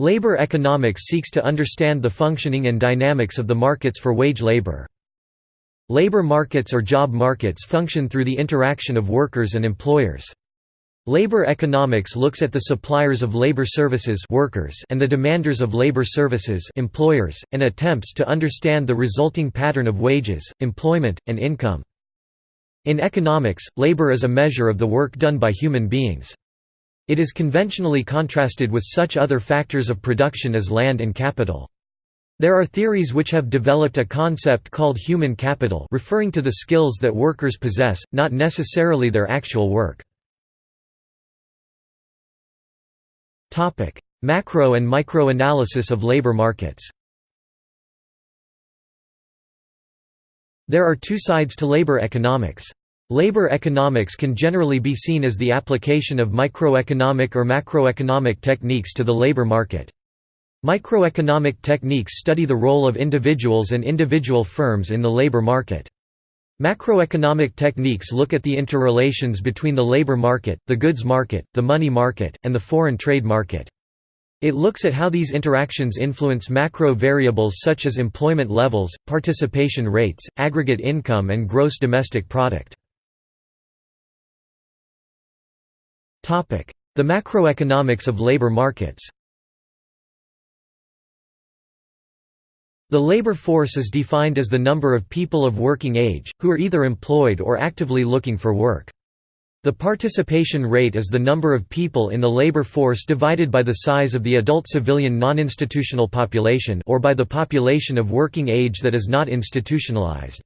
Labor economics seeks to understand the functioning and dynamics of the markets for wage labor. Labor markets or job markets function through the interaction of workers and employers. Labor economics looks at the suppliers of labor services workers and the demanders of labor services employers, and attempts to understand the resulting pattern of wages, employment, and income. In economics, labor is a measure of the work done by human beings. It is conventionally contrasted with such other factors of production as land and capital. There are theories which have developed a concept called human capital referring to the skills that workers possess, not necessarily their actual work. Macro and micro analysis of labor markets There are two sides to labor economics. Labor economics can generally be seen as the application of microeconomic or macroeconomic techniques to the labor market. Microeconomic techniques study the role of individuals and individual firms in the labor market. Macroeconomic techniques look at the interrelations between the labor market, the goods market, the money market, and the foreign trade market. It looks at how these interactions influence macro variables such as employment levels, participation rates, aggregate income and gross domestic product. The macroeconomics of labor markets The labor force is defined as the number of people of working age, who are either employed or actively looking for work. The participation rate is the number of people in the labor force divided by the size of the adult civilian non-institutional population or by the population of working age that is not institutionalized.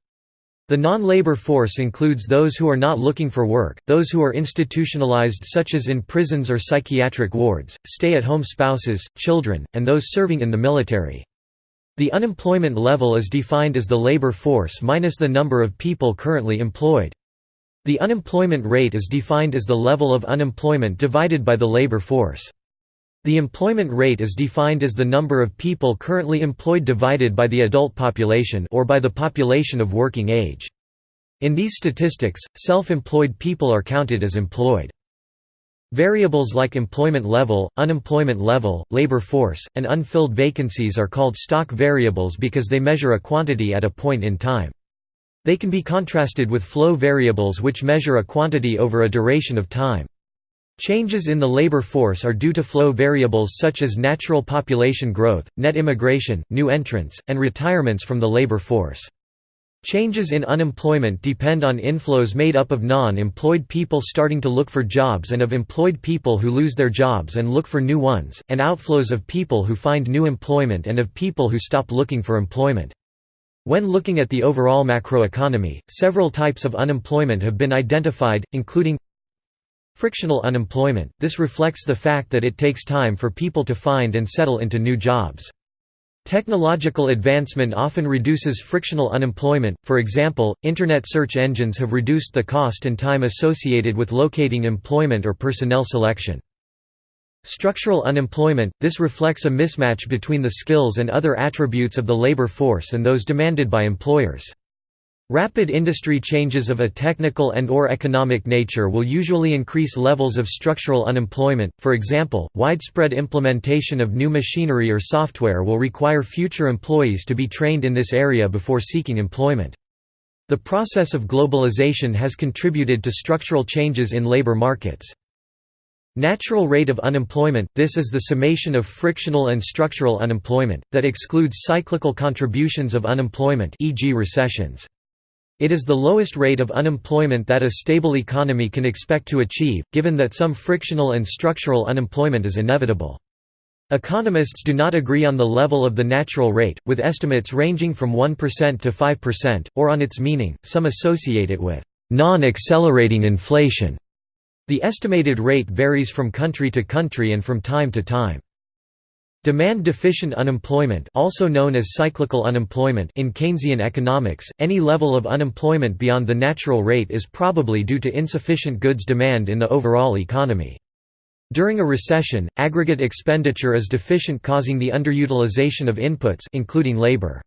The non-labor force includes those who are not looking for work, those who are institutionalized such as in prisons or psychiatric wards, stay-at-home spouses, children, and those serving in the military. The unemployment level is defined as the labor force minus the number of people currently employed. The unemployment rate is defined as the level of unemployment divided by the labor force. The employment rate is defined as the number of people currently employed divided by the adult population or by the population of working age. In these statistics, self-employed people are counted as employed. Variables like employment level, unemployment level, labor force, and unfilled vacancies are called stock variables because they measure a quantity at a point in time. They can be contrasted with flow variables which measure a quantity over a duration of time. Changes in the labor force are due to flow variables such as natural population growth, net immigration, new entrants, and retirements from the labor force. Changes in unemployment depend on inflows made up of non-employed people starting to look for jobs and of employed people who lose their jobs and look for new ones, and outflows of people who find new employment and of people who stop looking for employment. When looking at the overall macroeconomy, several types of unemployment have been identified, including Frictional unemployment – this reflects the fact that it takes time for people to find and settle into new jobs. Technological advancement often reduces frictional unemployment, for example, Internet search engines have reduced the cost and time associated with locating employment or personnel selection. Structural unemployment – this reflects a mismatch between the skills and other attributes of the labor force and those demanded by employers. Rapid industry changes of a technical and or economic nature will usually increase levels of structural unemployment, for example, widespread implementation of new machinery or software will require future employees to be trained in this area before seeking employment. The process of globalization has contributed to structural changes in labor markets. Natural rate of unemployment – This is the summation of frictional and structural unemployment, that excludes cyclical contributions of unemployment e.g. recessions. It is the lowest rate of unemployment that a stable economy can expect to achieve, given that some frictional and structural unemployment is inevitable. Economists do not agree on the level of the natural rate, with estimates ranging from 1% to 5%, or on its meaning, some associate it with non-accelerating inflation. The estimated rate varies from country to country and from time to time. Demand-deficient unemployment also known as cyclical unemployment in Keynesian economics, any level of unemployment beyond the natural rate is probably due to insufficient goods demand in the overall economy. During a recession, aggregate expenditure is deficient causing the underutilization of inputs including labor.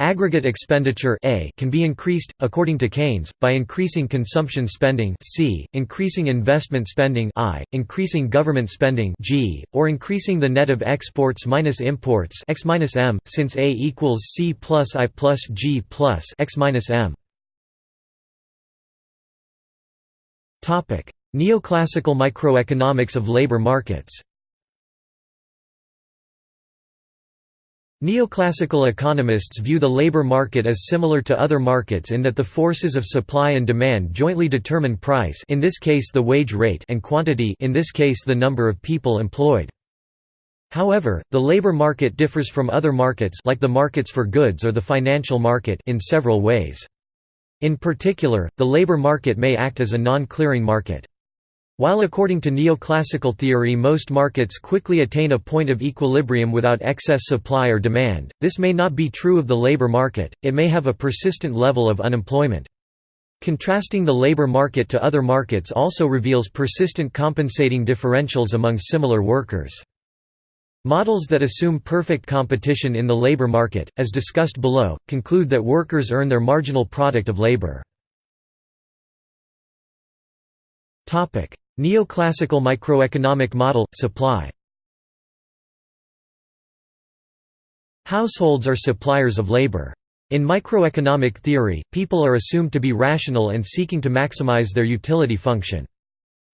Aggregate expenditure A can be increased, according to Keynes, by increasing consumption spending C, increasing investment spending I, increasing government spending G, or increasing the net of exports minus imports X minus M, since A equals C plus I plus G plus X minus M. Neoclassical microeconomics of labor markets Neoclassical economists view the labor market as similar to other markets in that the forces of supply and demand jointly determine price in this case the wage rate and quantity in this case the number of people employed. However, the labor market differs from other markets like the markets for goods or the financial market in several ways. In particular, the labor market may act as a non-clearing market. While according to neoclassical theory most markets quickly attain a point of equilibrium without excess supply or demand, this may not be true of the labor market, it may have a persistent level of unemployment. Contrasting the labor market to other markets also reveals persistent compensating differentials among similar workers. Models that assume perfect competition in the labor market, as discussed below, conclude that workers earn their marginal product of labor. Neoclassical microeconomic model – supply Households are suppliers of labor. In microeconomic theory, people are assumed to be rational and seeking to maximize their utility function.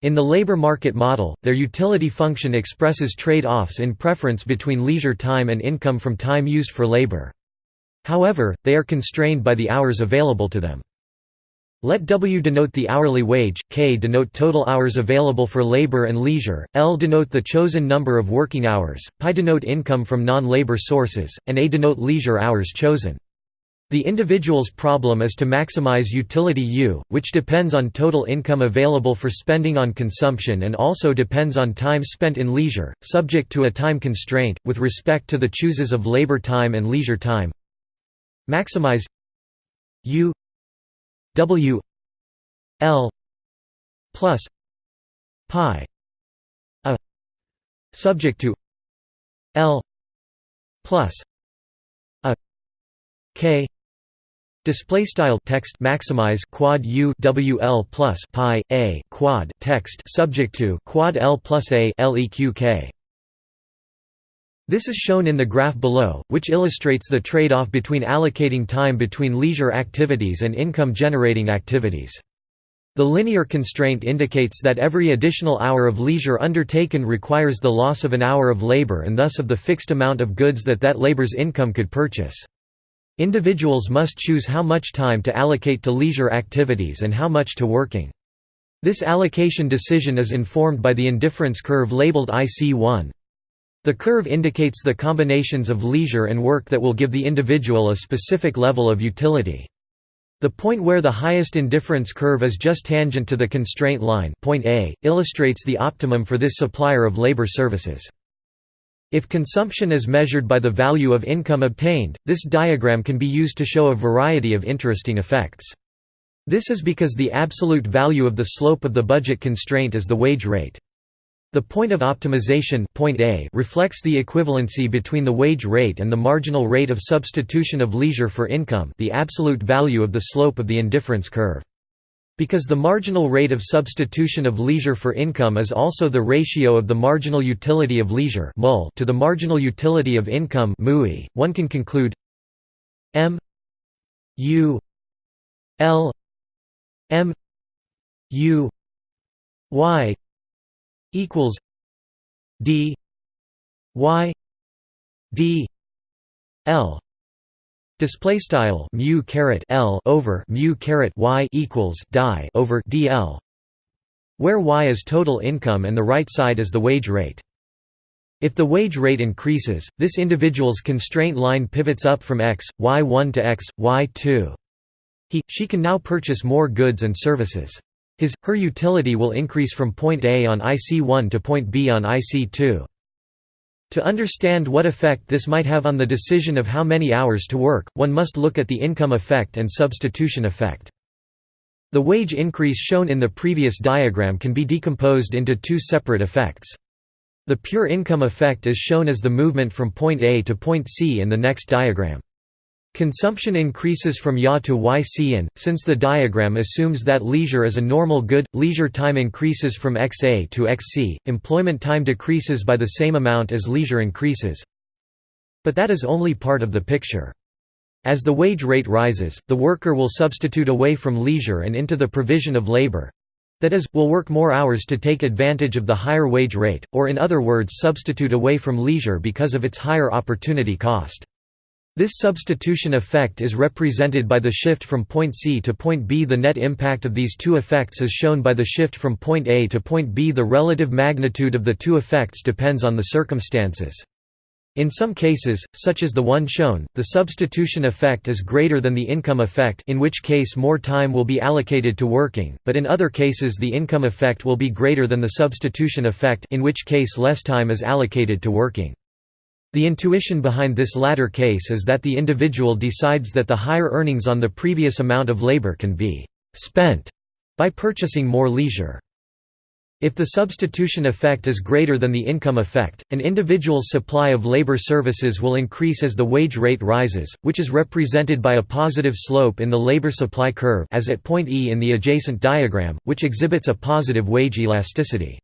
In the labor market model, their utility function expresses trade-offs in preference between leisure time and income from time used for labor. However, they are constrained by the hours available to them. Let W denote the hourly wage, K denote total hours available for labor and leisure, L denote the chosen number of working hours, Pi denote income from non-labor sources, and A denote leisure hours chosen. The individual's problem is to maximize utility U, which depends on total income available for spending on consumption and also depends on time spent in leisure, subject to a time constraint, with respect to the chooses of labor time and leisure time. Maximize U W L plus pi a subject to L plus a K Display style text maximize quad u w l plus pi a quad text subject to quad l plus a leq k. This is shown in the graph below, which illustrates the trade-off between allocating time between leisure activities and income-generating activities. The linear constraint indicates that every additional hour of leisure undertaken requires the loss of an hour of labor and thus of the fixed amount of goods that that labor's income could purchase. Individuals must choose how much time to allocate to leisure activities and how much to working. This allocation decision is informed by the indifference curve labeled IC1. The curve indicates the combinations of leisure and work that will give the individual a specific level of utility. The point where the highest indifference curve is just tangent to the constraint line point A, illustrates the optimum for this supplier of labor services. If consumption is measured by the value of income obtained, this diagram can be used to show a variety of interesting effects. This is because the absolute value of the slope of the budget constraint is the wage rate. The point of optimization point A reflects the equivalency between the wage rate and the marginal rate of substitution of leisure for income the absolute value of the slope of the indifference curve. Because the marginal rate of substitution of leisure for income is also the ratio of the marginal utility of leisure to the marginal utility of income one can conclude m u l m u y equals D Y D L display style mu caret L over mu caret Y equals die over DL where Y is total income and the right side is the wage rate if the wage rate increases, this individual's constraint line pivots up from x, y1 to x, y2. He, she can now purchase more goods and services. His, her utility will increase from point A on IC1 to point B on IC2. To understand what effect this might have on the decision of how many hours to work, one must look at the income effect and substitution effect. The wage increase shown in the previous diagram can be decomposed into two separate effects. The pure income effect is shown as the movement from point A to point C in the next diagram. Consumption increases from Ya to YC and, since the diagram assumes that leisure is a normal good, leisure time increases from XA to XC, employment time decreases by the same amount as leisure increases. But that is only part of the picture. As the wage rate rises, the worker will substitute away from leisure and into the provision of labor—that is, will work more hours to take advantage of the higher wage rate, or in other words substitute away from leisure because of its higher opportunity cost. This substitution effect is represented by the shift from point C to point B. The net impact of these two effects is shown by the shift from point A to point B. The relative magnitude of the two effects depends on the circumstances. In some cases, such as the one shown, the substitution effect is greater than the income effect in which case more time will be allocated to working, but in other cases the income effect will be greater than the substitution effect in which case less time is allocated to working. The intuition behind this latter case is that the individual decides that the higher earnings on the previous amount of labor can be «spent» by purchasing more leisure. If the substitution effect is greater than the income effect, an individual's supply of labor services will increase as the wage rate rises, which is represented by a positive slope in the labor supply curve as at point E in the adjacent diagram, which exhibits a positive wage elasticity.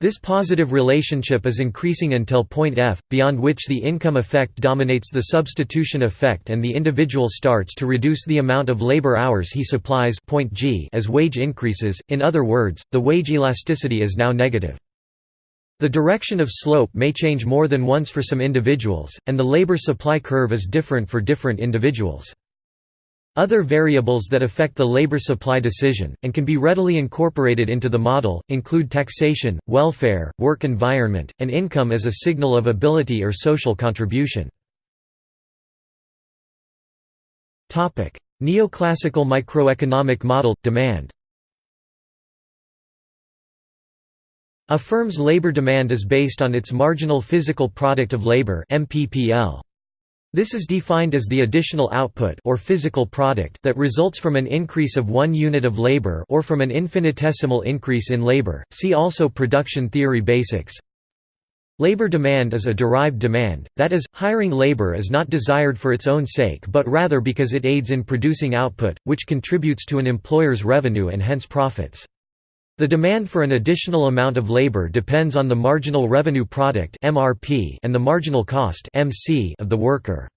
This positive relationship is increasing until point F, beyond which the income effect dominates the substitution effect and the individual starts to reduce the amount of labor hours he supplies point G as wage increases, in other words, the wage elasticity is now negative. The direction of slope may change more than once for some individuals, and the labor supply curve is different for different individuals. Other variables that affect the labor supply decision, and can be readily incorporated into the model, include taxation, welfare, work environment, and income as a signal of ability or social contribution. Neoclassical microeconomic model – demand A firm's labor demand is based on its marginal physical product of labor MPPL. This is defined as the additional output or physical product that results from an increase of one unit of labor or from an infinitesimal increase in labor. See also production theory basics. Labor demand is a derived demand, that is, hiring labor is not desired for its own sake but rather because it aids in producing output, which contributes to an employer's revenue and hence profits. The demand for an additional amount of labor depends on the marginal revenue product (MRP) and the marginal cost (MC) of the worker.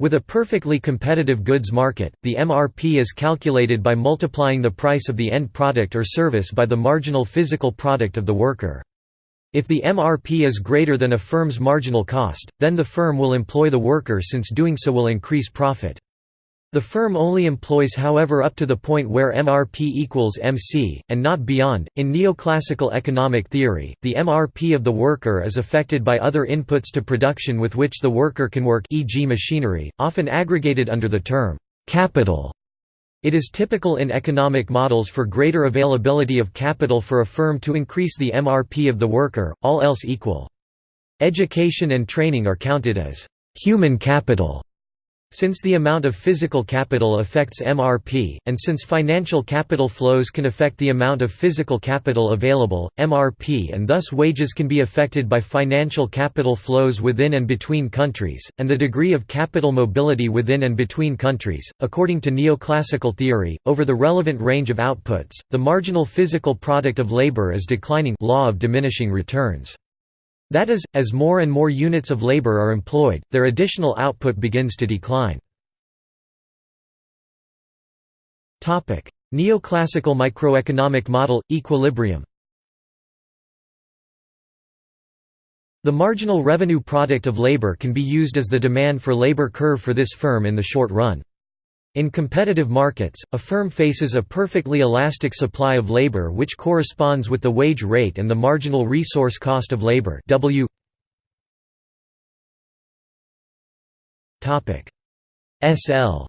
With a perfectly competitive goods market, the MRP is calculated by multiplying the price of the end product or service by the marginal physical product of the worker. If the MRP is greater than a firm's marginal cost, then the firm will employ the worker since doing so will increase profit. The firm only employs however up to the point where MRP equals MC, and not beyond. In neoclassical economic theory, the MRP of the worker is affected by other inputs to production with which the worker can work e.g. machinery, often aggregated under the term capital. It is typical in economic models for greater availability of capital for a firm to increase the MRP of the worker, all else equal. Education and training are counted as human capital since the amount of physical capital affects MRP, and since financial capital flows can affect the amount of physical capital available, MRP and thus wages can be affected by financial capital flows within and between countries, and the degree of capital mobility within and between countries. According to neoclassical theory, over the relevant range of outputs, the marginal physical product of labor is declining law of diminishing returns. That is, as more and more units of labor are employed, their additional output begins to decline. Neoclassical microeconomic model – equilibrium The marginal revenue product of labor can be used as the demand for labor curve for this firm in the short run. In competitive markets, a firm faces a perfectly elastic supply of labor which corresponds with the wage rate and the marginal resource cost of labor. W. SL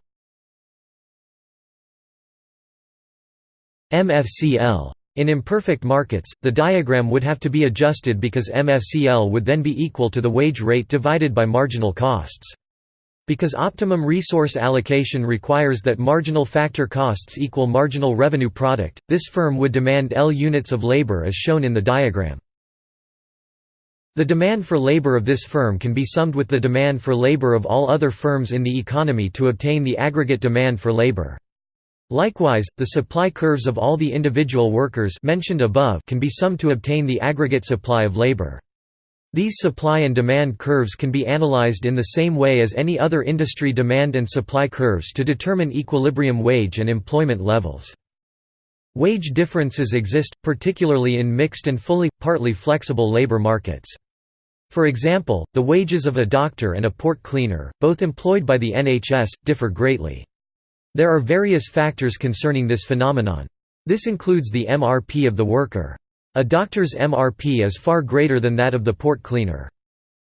MFCL in imperfect markets, the diagram would have to be adjusted because MFCL would then be equal to the wage rate divided by marginal costs. Because optimum resource allocation requires that marginal factor costs equal marginal revenue product, this firm would demand L units of labor as shown in the diagram. The demand for labor of this firm can be summed with the demand for labor of all other firms in the economy to obtain the aggregate demand for labor. Likewise, the supply curves of all the individual workers mentioned above can be summed to obtain the aggregate supply of labor. These supply and demand curves can be analyzed in the same way as any other industry demand and supply curves to determine equilibrium wage and employment levels. Wage differences exist, particularly in mixed and fully, partly flexible labor markets. For example, the wages of a doctor and a port cleaner, both employed by the NHS, differ greatly. There are various factors concerning this phenomenon. This includes the MRP of the worker. A doctor's MRP is far greater than that of the port cleaner.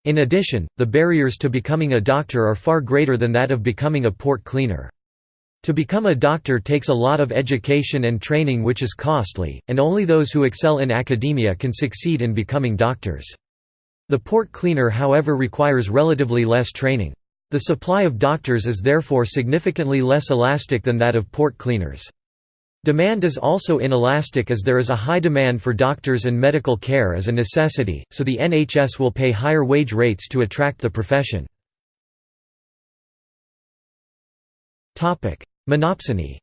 In addition, the barriers to becoming a doctor are far greater than that of becoming a port cleaner. To become a doctor takes a lot of education and training which is costly, and only those who excel in academia can succeed in becoming doctors. The port cleaner however requires relatively less training. The supply of doctors is therefore significantly less elastic than that of port cleaners. Demand is also inelastic as there is a high demand for doctors and medical care as a necessity, so the NHS will pay higher wage rates to attract the profession. Monopsony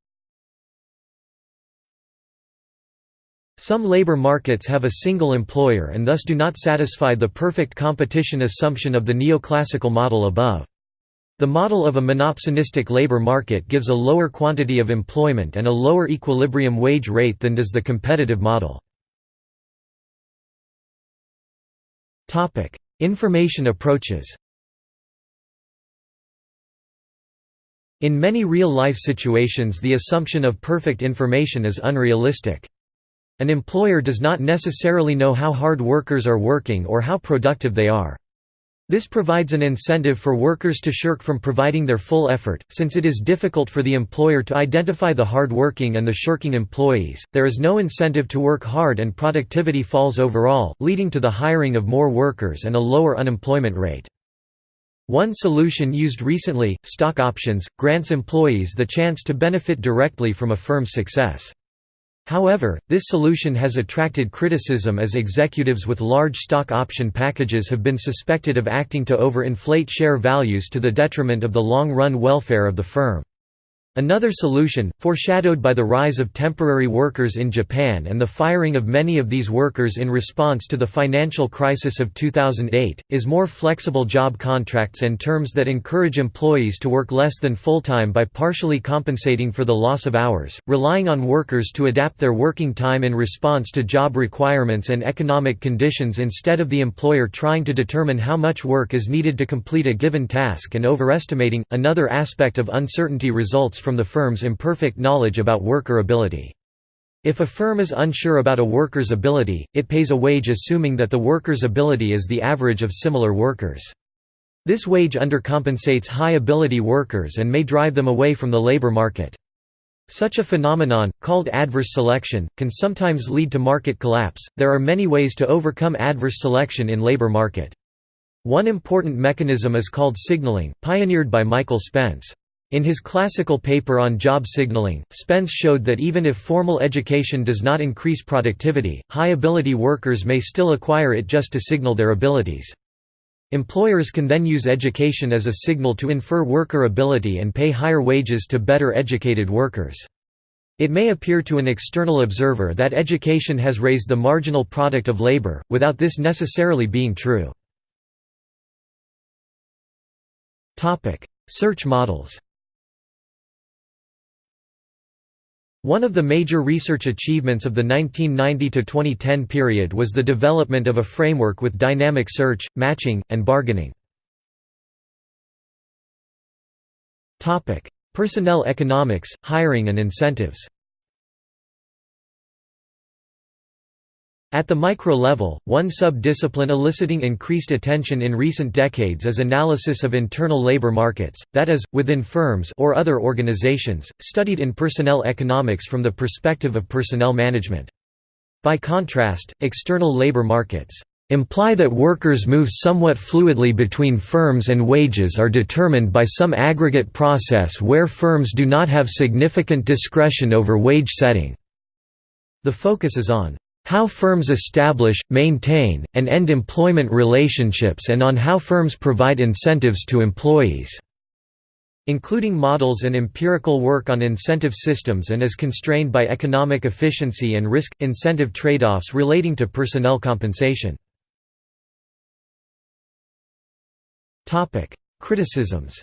Some labor markets have a single employer and thus do not satisfy the perfect competition assumption of the neoclassical model above. The model of a monopsonistic labor market gives a lower quantity of employment and a lower equilibrium wage rate than does the competitive model. Information approaches In many real-life situations the assumption of perfect information is unrealistic. An employer does not necessarily know how hard workers are working or how productive they are. This provides an incentive for workers to shirk from providing their full effort, since it is difficult for the employer to identify the hard-working and the shirking employees, there is no incentive to work hard and productivity falls overall, leading to the hiring of more workers and a lower unemployment rate. One solution used recently, stock options, grants employees the chance to benefit directly from a firm's success. However, this solution has attracted criticism as executives with large stock option packages have been suspected of acting to over-inflate share values to the detriment of the long-run welfare of the firm. Another solution, foreshadowed by the rise of temporary workers in Japan and the firing of many of these workers in response to the financial crisis of 2008, is more flexible job contracts and terms that encourage employees to work less than full-time by partially compensating for the loss of hours, relying on workers to adapt their working time in response to job requirements and economic conditions instead of the employer trying to determine how much work is needed to complete a given task and overestimating. Another aspect of uncertainty results from the firm's imperfect knowledge about worker ability. If a firm is unsure about a worker's ability, it pays a wage assuming that the worker's ability is the average of similar workers. This wage undercompensates high-ability workers and may drive them away from the labor market. Such a phenomenon, called adverse selection, can sometimes lead to market collapse. There are many ways to overcome adverse selection in labor market. One important mechanism is called signaling, pioneered by Michael Spence. In his classical paper on job signaling, Spence showed that even if formal education does not increase productivity, high-ability workers may still acquire it just to signal their abilities. Employers can then use education as a signal to infer worker ability and pay higher wages to better educated workers. It may appear to an external observer that education has raised the marginal product of labor, without this necessarily being true. Search models One of the major research achievements of the 1990–2010 period was the development of a framework with dynamic search, matching, and bargaining. Personnel economics, hiring and incentives At the micro level, one sub-discipline eliciting increased attention in recent decades is analysis of internal labor markets, that is, within firms or other organizations, studied in personnel economics from the perspective of personnel management. By contrast, external labor markets imply that workers move somewhat fluidly between firms and wages are determined by some aggregate process where firms do not have significant discretion over wage setting. The focus is on how firms establish, maintain, and end employment relationships and on how firms provide incentives to employees", including models and empirical work on incentive systems and is constrained by economic efficiency and risk-incentive trade-offs relating to personnel compensation. Criticisms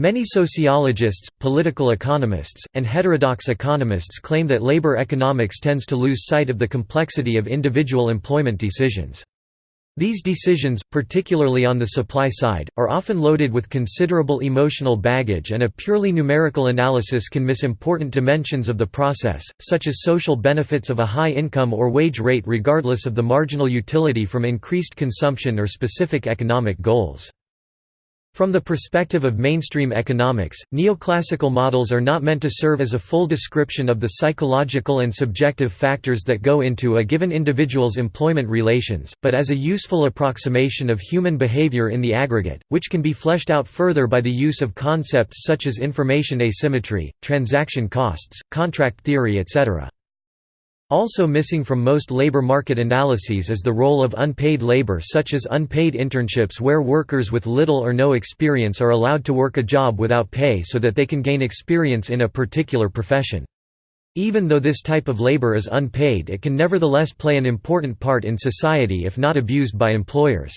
Many sociologists, political economists, and heterodox economists claim that labor economics tends to lose sight of the complexity of individual employment decisions. These decisions, particularly on the supply side, are often loaded with considerable emotional baggage and a purely numerical analysis can miss important dimensions of the process, such as social benefits of a high income or wage rate regardless of the marginal utility from increased consumption or specific economic goals. From the perspective of mainstream economics, neoclassical models are not meant to serve as a full description of the psychological and subjective factors that go into a given individual's employment relations, but as a useful approximation of human behavior in the aggregate, which can be fleshed out further by the use of concepts such as information asymmetry, transaction costs, contract theory etc. Also missing from most labor market analyses is the role of unpaid labor such as unpaid internships where workers with little or no experience are allowed to work a job without pay so that they can gain experience in a particular profession. Even though this type of labor is unpaid it can nevertheless play an important part in society if not abused by employers.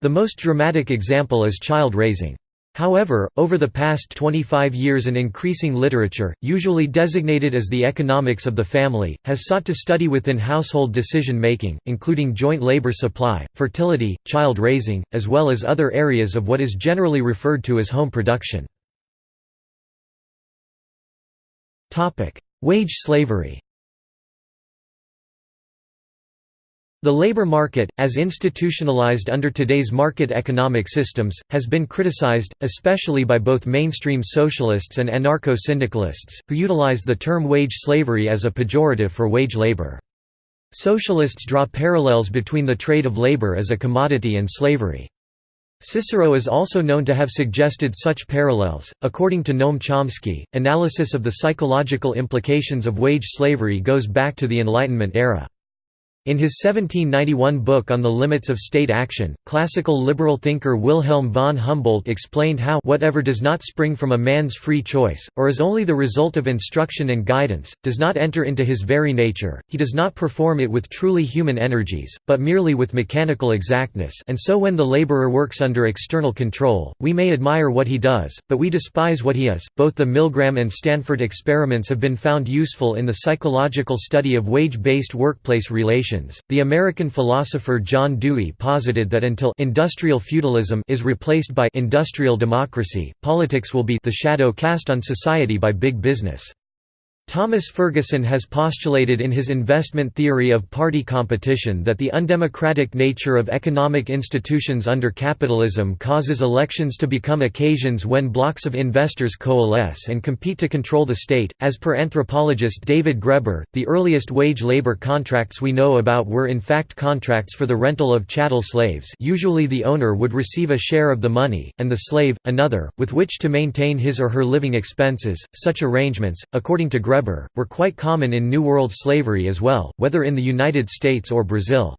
The most dramatic example is child raising. However, over the past 25 years an increasing literature, usually designated as the economics of the family, has sought to study within household decision-making, including joint labor supply, fertility, child raising, as well as other areas of what is generally referred to as home production. Wage slavery The labor market, as institutionalized under today's market economic systems, has been criticized, especially by both mainstream socialists and anarcho-syndicalists, who utilize the term wage slavery as a pejorative for wage labor. Socialists draw parallels between the trade of labor as a commodity and slavery. Cicero is also known to have suggested such parallels. According to Noam Chomsky, analysis of the psychological implications of wage slavery goes back to the Enlightenment era. In his 1791 book On the Limits of State Action, classical liberal thinker Wilhelm von Humboldt explained how whatever does not spring from a man's free choice, or is only the result of instruction and guidance, does not enter into his very nature, he does not perform it with truly human energies, but merely with mechanical exactness. And so when the laborer works under external control, we may admire what he does, but we despise what he is. Both the Milgram and Stanford experiments have been found useful in the psychological study of wage-based workplace relations the American philosopher John Dewey posited that until industrial feudalism is replaced by industrial democracy, politics will be the shadow cast on society by big business. Thomas Ferguson has postulated in his investment theory of party competition that the undemocratic nature of economic institutions under capitalism causes elections to become occasions when blocks of investors coalesce and compete to control the state. As per anthropologist David Graeber, the earliest wage labor contracts we know about were in fact contracts for the rental of chattel slaves. Usually the owner would receive a share of the money and the slave another with which to maintain his or her living expenses. Such arrangements, according to Graeber, Graeber, were quite common in New World slavery as well, whether in the United States or Brazil.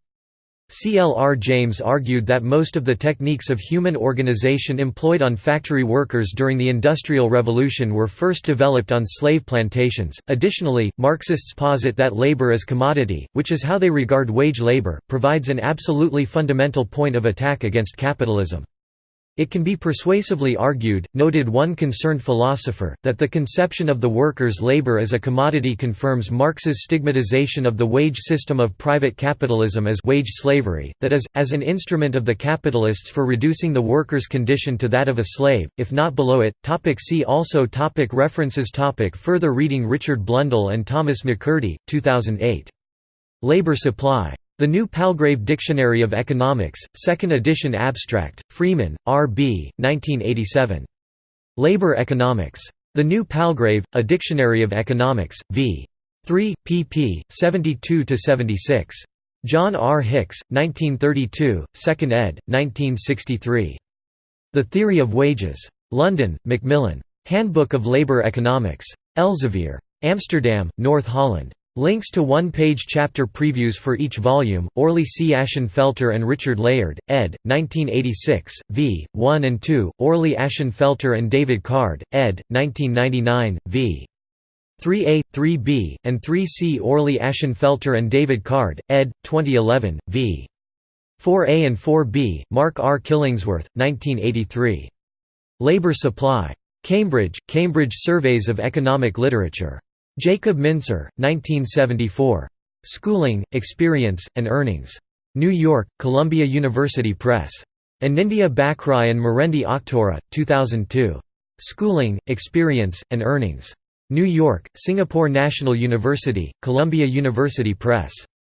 C. L. R. James argued that most of the techniques of human organization employed on factory workers during the Industrial Revolution were first developed on slave plantations. Additionally, Marxists posit that labor as commodity, which is how they regard wage labor, provides an absolutely fundamental point of attack against capitalism. It can be persuasively argued, noted one concerned philosopher, that the conception of the worker's labor as a commodity confirms Marx's stigmatization of the wage system of private capitalism as wage slavery, that is, as an instrument of the capitalists for reducing the worker's condition to that of a slave, if not below it. Topic see also topic References topic Further reading Richard Blundell and Thomas MaCurdy, 2008. Labor Supply. The New Palgrave Dictionary of Economics, 2nd edition abstract, Freeman, R. B., 1987. Labor Economics. The New Palgrave, A Dictionary of Economics, v. 3, pp. 72–76. John R. Hicks, 1932, 2nd ed., 1963. The Theory of Wages. London, Macmillan. Handbook of Labour Economics. Elsevier. Amsterdam, North Holland. Links to one-page chapter previews for each volume, Orley C. Ashenfelter and Richard Layard, ed. 1986, v. 1 and 2, Orley Ashenfelter and David Card, ed. 1999, v. 3a, 3b, and 3c Orley Ashenfelter and David Card, ed. 2011, v. 4a and 4b, Mark R. Killingsworth, 1983. Labor Supply. Cambridge, Cambridge Surveys of Economic Literature. Jacob Mincer, 1974. Schooling, Experience, and Earnings. New York, Columbia University Press. Anindya Bakrai and Marendi Akhtora, 2002. Schooling, Experience, and Earnings. New York, Singapore National University, Columbia University Press.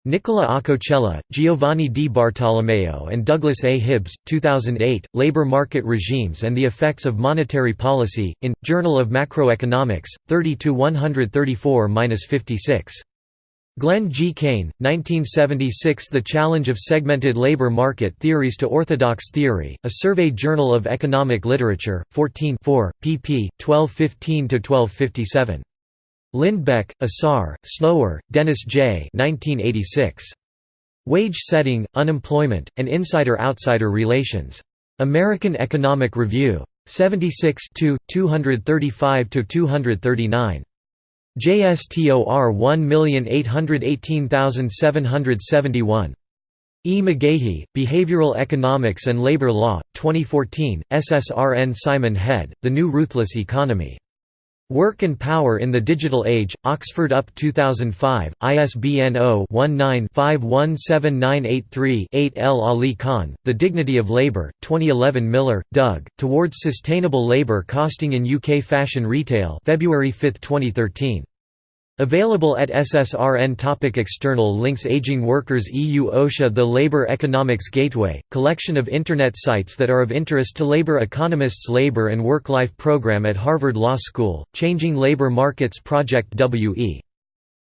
Nicola Acocella, Giovanni Di Bartolomeo and Douglas A. Hibbs, 2008, Labor Market Regimes and the Effects of Monetary Policy, in, Journal of Macroeconomics, 30–134–56. Glen G. Cain, 1976 The Challenge of Segmented Labor Market Theories to Orthodox Theory, A Survey Journal of Economic Literature, 14 pp. 1215–1257. Lindbeck, Asar, Snower, Dennis J. 1986. Wage Setting, Unemployment, and Insider-Outsider Relations. American Economic Review. 76 235–239. JSTOR 1818771. E. McGaughey, Behavioral Economics and Labor Law, 2014, SSRN Simon Head, The New Ruthless Economy. Work and Power in the Digital Age, Oxford UP 2005, ISBN 0-19-517983-8 L. Ali Khan, The Dignity of Labour, 2011 Miller, Doug, Towards Sustainable Labour Costing in UK Fashion Retail February 5, 2013. Available at SSRN topic External links Aging Workers EU OSHA The Labour Economics Gateway, collection of Internet sites that are of interest to labor economists Labor and Work-Life Program at Harvard Law School, Changing Labor Markets Project W.E.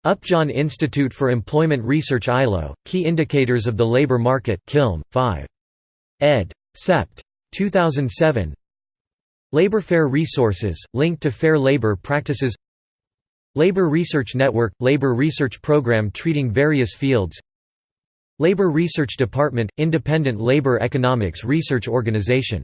Upjohn Institute for Employment Research ILO, Key Indicators of the Labor Market Kilm, 5. ed. Sept. 2007 Labor Fair Resources, linked to fair labor practices Labor Research Network – Labor research program treating various fields Labor Research Department – Independent labor economics research organization